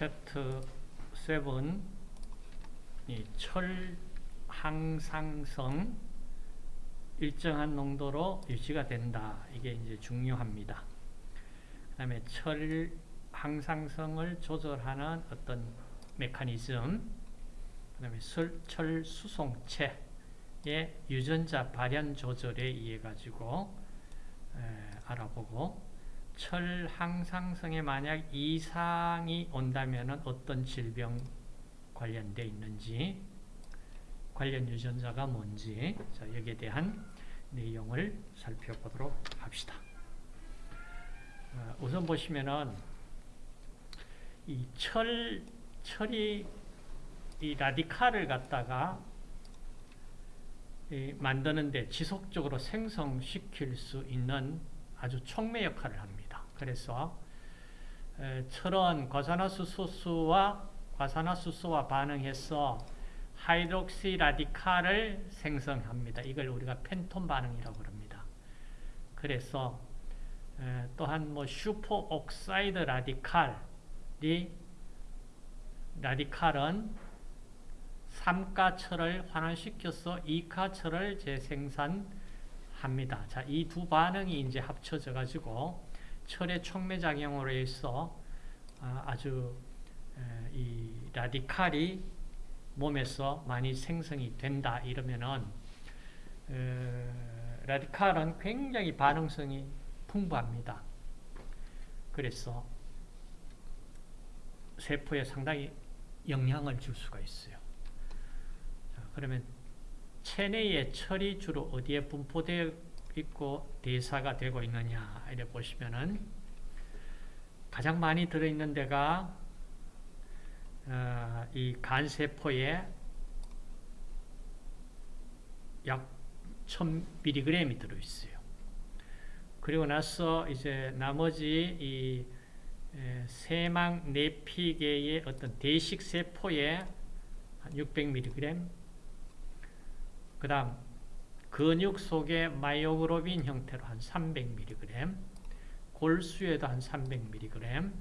챕터 7 이 철항상성 일정한 농도로 유지가 된다. 이게 이제 중요합니다. 그 다음에 철 항상성을 조절하는 어떤 메커니즘, 그 다음에 철 수송체의 유전자 발현 조절에 의해 가지고 알아보고 철 항상성에 만약 이상이 온다면 어떤 질병 관련되어 있는지 관련 유전자가 뭔지 자, 여기에 대한 내용을 살펴보도록 합시다. 어, 우선 보시면은 이 철, 철이 이 라디칼을 갖다가 이 만드는데 지속적으로 생성시킬 수 있는 아주 촉매 역할을 합니다. 그래서 에, 철은 과산화수소수와 과산화수소와 반응해서 하이드록시 라디칼을 생성합니다. 이걸 우리가 펜톤 반응이라고 합니다. 그래서 에, 또한 뭐 슈퍼 옥사이드 라디칼이 라디칼은 3가철을 환원시켜서 2가철을 재생산합니다. 자, 이 두 반응이 이제 합쳐져 가지고 철의 촉매작용으로 해서 아주 이 라디칼이 몸에서 많이 생성이 된다 이러면은 라디칼은 굉장히 반응성이 풍부합니다. 그래서 세포에 상당히 영향을 줄 수가 있어요. 자, 그러면 체내의 철이 주로 어디에 분포되어 있고 대사가 되고 있느냐 이래 보시면은 가장 많이 들어있는 데가 어, 이 간세포에 약 1000mg이 들어있어요. 그리고 나서 이제 나머지 이 세망 내피계의 어떤 대식 세포에 한 600mg 그 다음 근육 속에 마이오글로빈 형태로 한 300mg 골수에도 한 300mg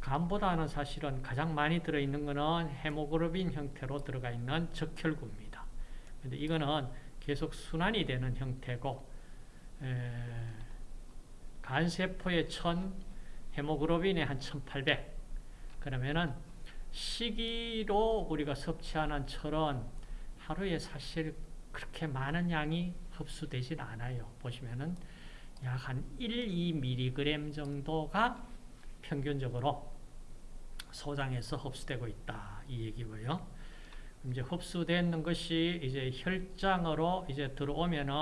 간보다는 사실은 가장 많이 들어있는 것은 헤모글로빈 형태로 들어가 있는 적혈구입니다. 근데 이거는 계속 순환이 되는 형태고 간세포의 1000, 헤모글로빈의 한 1800. 그러면은 시기로 우리가 섭취하는 철은 하루에 사실 그렇게 많은 양이 흡수되진 않아요. 보시면은 약 한 1, 2mg 정도가 평균적으로 소장에서 흡수되고 있다. 이 얘기고요. 이제 흡수되는 것이 이제 혈장으로 이제 들어오면은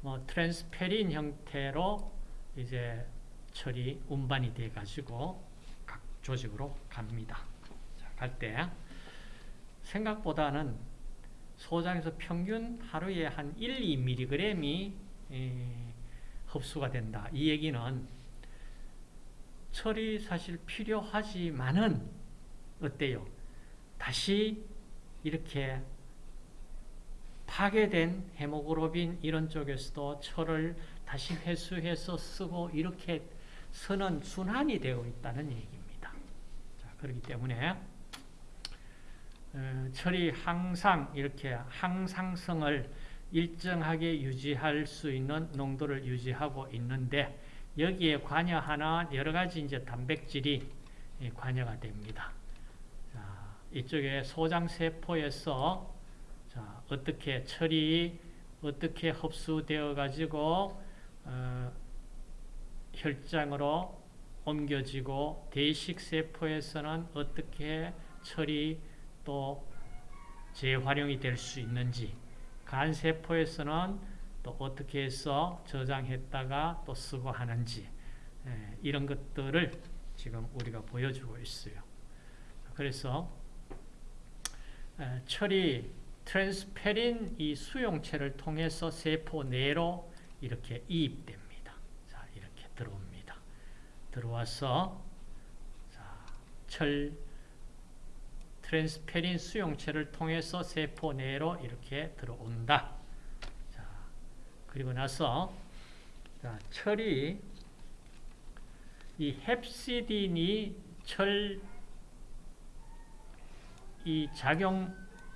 뭐 트랜스페린 형태로 이제 철이 운반이 돼 가지고 각 조직으로 갑니다. 갈 때 생각보다는 소장에서 평균 하루에 한 1, 2mg이 흡수가 된다. 이 얘기는 철이 사실 필요하지만은 어때요? 다시 이렇게 파괴된 헤모글로빈 이런 쪽에서도 철을 다시 회수해서 쓰고 이렇게 쓰는 순환이 되어 있다는 얘기입니다. 자, 그렇기 때문에 어, 철이 항상 이렇게 항상성을 일정하게 유지할 수 있는 농도를 유지하고 있는데 여기에 관여하는 여러 가지 이제 단백질이 관여가 됩니다. 자, 이쪽에 소장세포에서 자, 어떻게 철이 어떻게 흡수되어 가지고 어, 혈장으로 옮겨지고 대식세포에서는 어떻게 철이 또 재활용이 될 수 있는지 간세포에서는 또 어떻게 해서 저장했다가 또 쓰고 하는지 예, 이런 것들을 지금 우리가 보여주고 있어요. 그래서 에, 철이 트랜스페린 이 수용체를 통해서 세포 내로 이렇게 이입됩니다. 자, 이렇게 들어옵니다. 들어와서 자, 철 트랜스페린 수용체를 통해서 세포 내로 이렇게 들어온다. 그리고 나서 자, 철이 이 헵시딘이 철 이 작용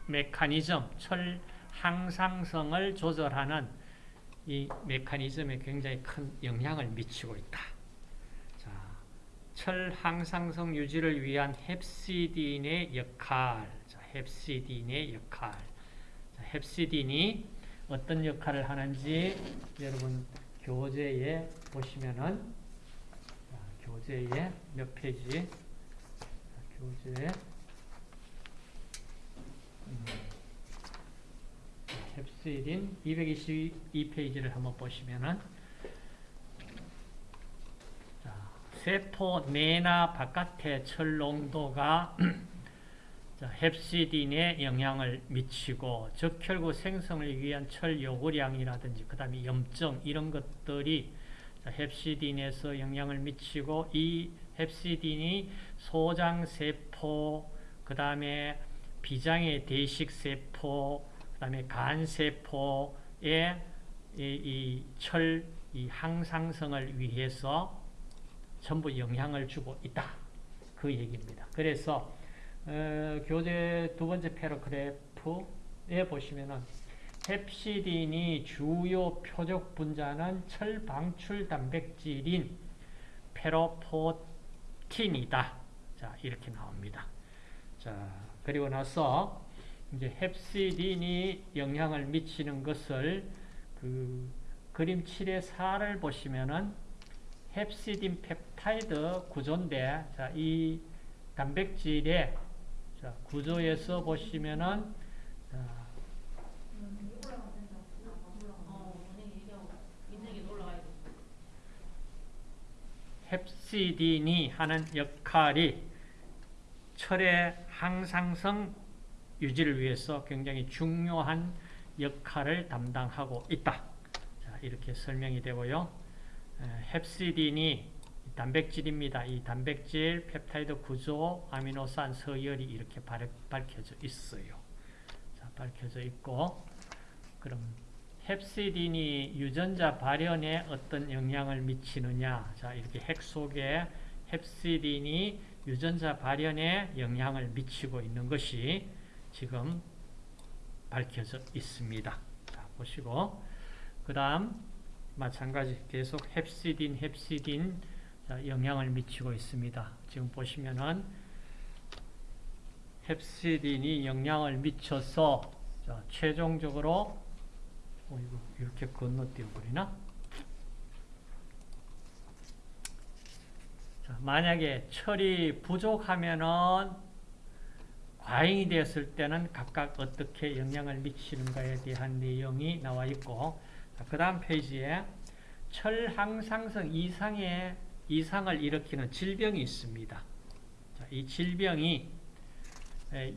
메커니즘, 철 항상성을 조절하는 이 메커니즘에 굉장히 큰 영향을 미치고 있다. 자, 철 항상성 유지를 위한 헵시딘의 역할, 자, 헵시딘의 역할. 자, 헵시딘이 어떤 역할을 하는지 여러분 교재에 보시면은 자, 교재에 몇 페이지? 자, 교재에 음, 헵시딘 222페이지를 한번 보시면은 자, 세포 내나 바깥의 철 농도가 자, 헵시딘에 영향을 미치고 적혈구 생성을 위한 철 요구량이라든지 그 다음에 염증 이런 것들이 자, 헵시딘에서 영향을 미치고 이 헵시딘이 소장세포 그 다음에 비장의 대식세포 그 다음에 간세포의 이철이 항상성을 위해서 전부 영향을 주고 있다. 그 얘기입니다. 그래서 어, 교재 두 번째 패러그래프에 보시면은 헵시딘이 주요 표적 분자는 철 방출 단백질인 페로포틴이다. 자, 이렇게 나옵니다. 자, 그리고 나서 이제 헵시딘이 영향을 미치는 것을 그 그림 7의 4를 보시면은 헵시딘 펩타이드 구조인데 자, 이 단백질의 자, 구조에서 보시면은 자, 헵시딘이 하는 역할이 철의 항상성 유지를 위해서 굉장히 중요한 역할을 담당하고 있다. 자, 이렇게 설명이 되고요. 헵시딘이 단백질입니다. 이 단백질, 펩타이드 구조, 아미노산, 서열이 이렇게 밝혀져 있어요. 자, 밝혀져 있고, 그럼 헵시딘이 유전자 발현에 어떤 영향을 미치느냐? 자, 이렇게 핵 속에 헵시딘이 유전자 발현에 영향을 미치고 있는 것이 지금 밝혀져 있습니다. 자, 보시고, 그 다음, 마찬가지 계속 헵시딘, 자, 영향을 미치고 있습니다. 지금 보시면은 헵시딘이 영향을 미쳐서 자, 최종적으로 어, 이거 이렇게 건너뛰어 버리나? 자, 만약에 철이 부족하면은 과잉이 되었을 때는 각각 어떻게 영향을 미치는가에 대한 내용이 나와 있고 그 다음 페이지에 철 항상성 이상의 이상을 일으키는 질병이 있습니다. 자, 이 질병이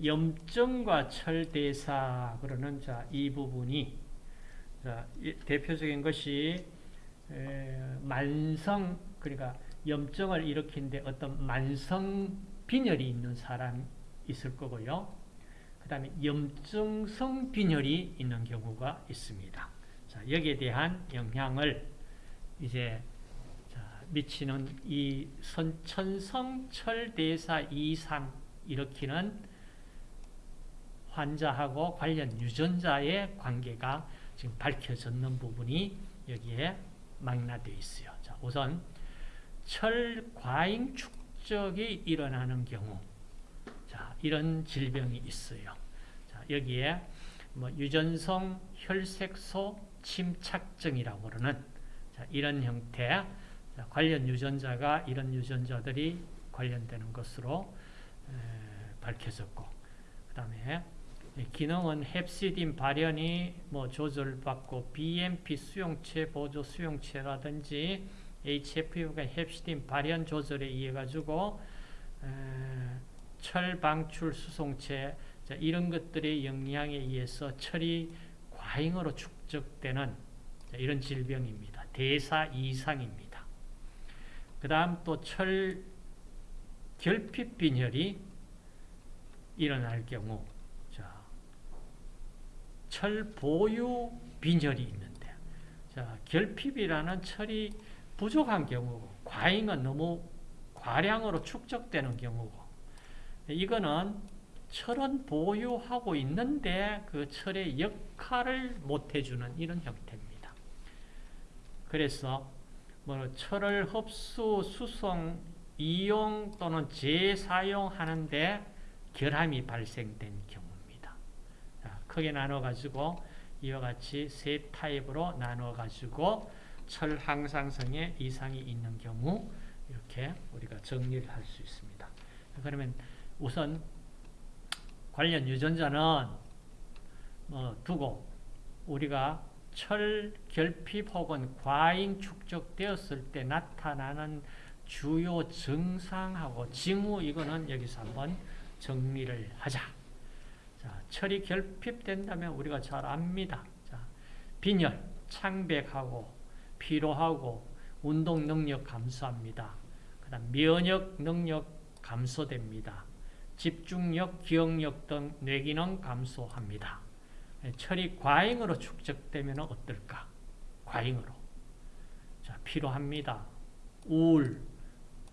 염증과 철대사 그러는 자, 이 부분이 자, 대표적인 것이 만성 그러니까 염증을 일으키는데 어떤 만성 빈혈이 있는 사람 있을 거고요. 그 다음에 염증성 빈혈이 있는 경우가 있습니다. 자, 여기에 대한 영향을 이제 미치는 이 선천성철대사 이상 일으키는 환자하고 관련 유전자의 관계가 지금 밝혀졌는 부분이 여기에 망라되어 있어요. 자, 우선 철과잉 축적이 일어나는 경우 자, 이런 질병이 있어요. 자, 여기에 뭐 유전성 혈색소 침착증이라고 그러는 자, 이런 형태 관련 유전자가 이런 유전자들이 관련되는 것으로 밝혀졌고 그 다음에 기능은 헵시딘 발현이 뭐 조절받고 BMP 수용체 보조 수용체라든지 HFU가 헵시딘 발현 조절에 의해 가지고 철 방출 수송체 이런 것들의 영향에 의해서 철이 과잉으로 축 적되는 이런 질병입니다. 대사 이상입니다. 그 다음 또 철 결핍 빈혈이 일어날 경우 자, 철 보유 빈혈이 있는데 자, 결핍이라는 철이 부족한 경우고 과잉은 너무 과량으로 축적되는 경우고 이거는 철은 보유하고 있는데 그 철의 역할을 못 해주는 이런 형태입니다. 그래서 뭐 철을 흡수, 수송, 이용 또는 재사용하는데 결함이 발생된 경우입니다. 자, 크게 나눠 가지고 이와 같이 세 타입으로 나눠 가지고 철 항상성에 이상이 있는 경우 이렇게 우리가 정리를 할 수 있습니다. 그러면 우선 관련 유전자는 뭐 두고 우리가 철 결핍 혹은 과잉 축적되었을 때 나타나는 주요 증상하고 징후 이거는 여기서 한번 정리를 하자. 자, 철이 결핍된다면 우리가 잘 압니다. 자, 빈혈, 창백하고 피로하고 운동 능력 감소합니다. 그다음 면역 능력 감소됩니다. 집중력, 기억력 등 뇌기능 감소합니다. 철이 과잉으로 축적되면 어떨까? 과잉으로. 자, 피로합니다. 우울,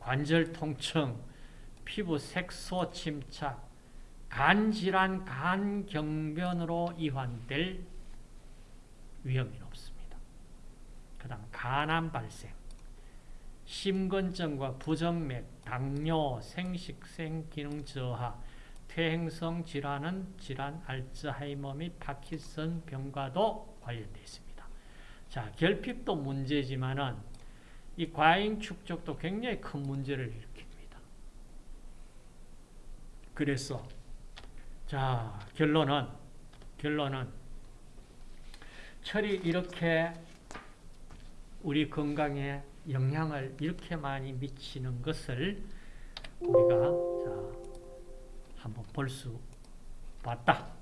관절 통증, 피부 색소 침착, 간질환, 간경변으로 이환될 위험이 높습니다. 그 다음 간암 발생, 심근증과 부정맥, 당뇨, 생식생 기능 저하, 퇴행성 질환은 질환, 알츠하이머 및 파킨슨 병과도 관련되어 있습니다. 자, 결핍도 문제지만은 이 과잉 축적도 굉장히 큰 문제를 일으킵니다. 그래서 자, 결론은 결론은 철이 이렇게 우리 건강에 영향을 이렇게 많이 미치는 것을 우리가 자, 한번 볼 수 봤다.